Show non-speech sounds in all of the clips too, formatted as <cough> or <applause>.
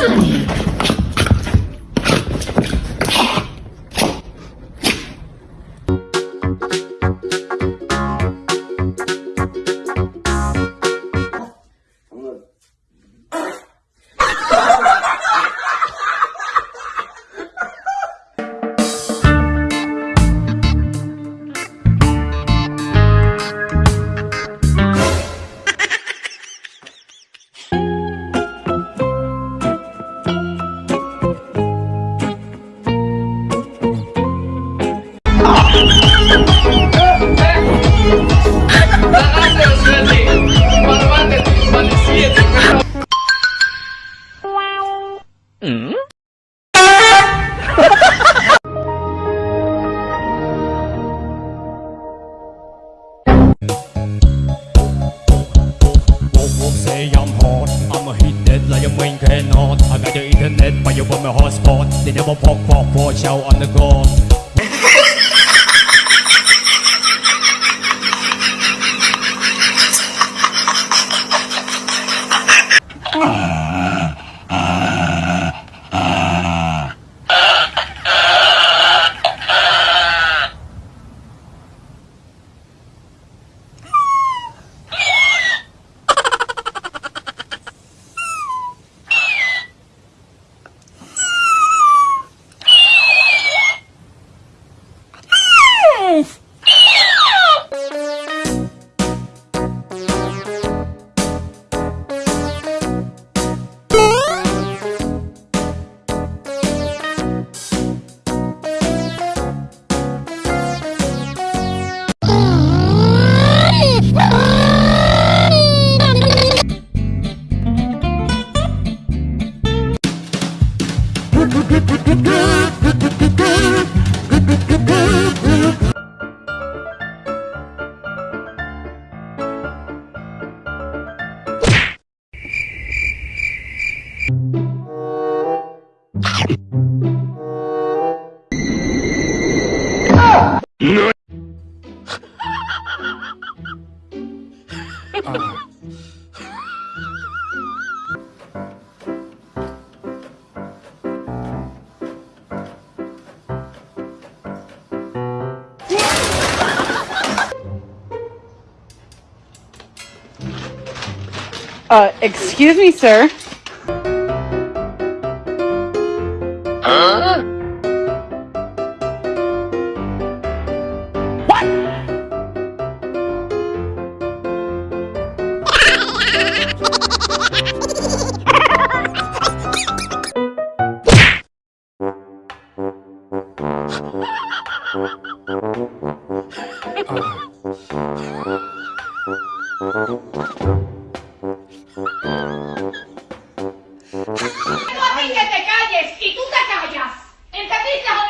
Muito bonito. Say I'm hot. I'ma hit that like a main cannot. I got the internet, but you want my hotspot. They never pop, pop, watch out on the go. <laughs> Uh, excuse me, sir. A que te calles y tú te callas. ¿Entendiste o no entendiste?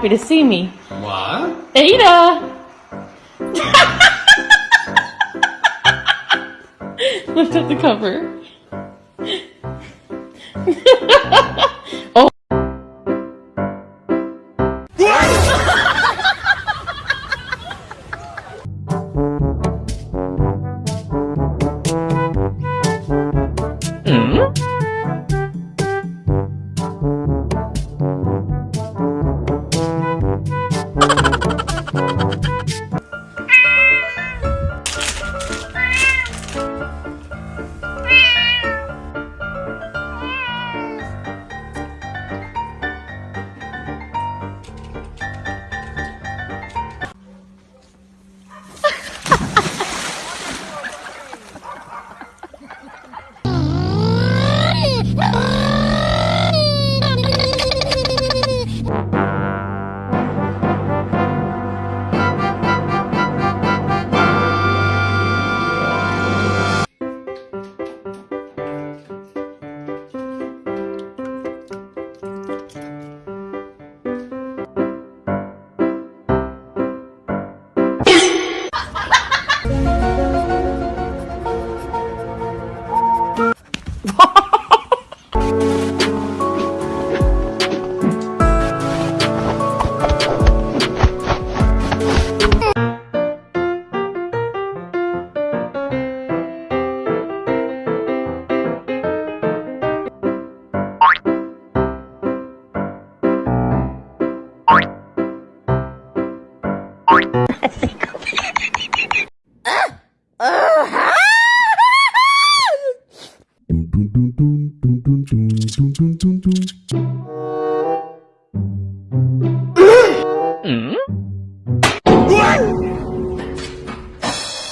Happy to see me. What? Ada! <laughs> Lift up the cover. <laughs>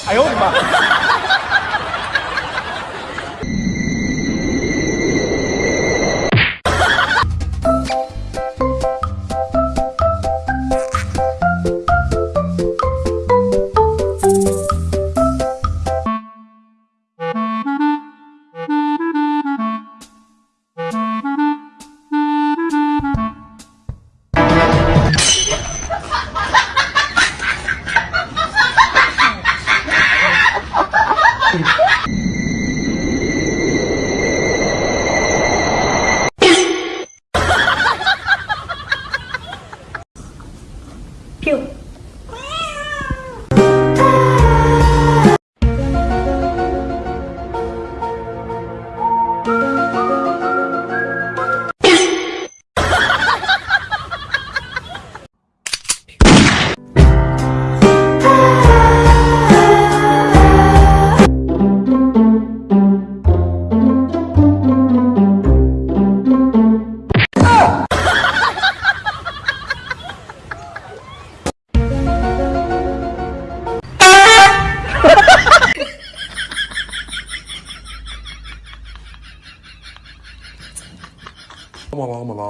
哎呦我的妈！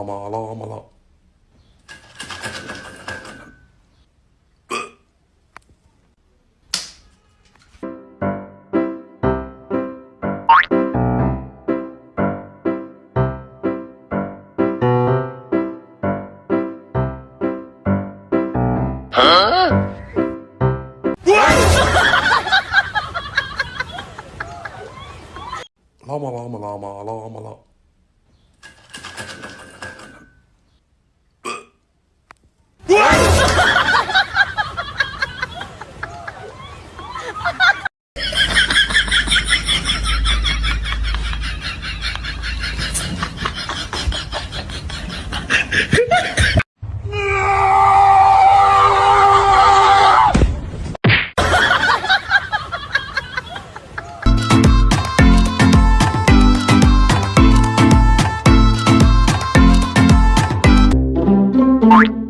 ما لا ما لا. لاما لاما لاما لاما لاما lama. Bye.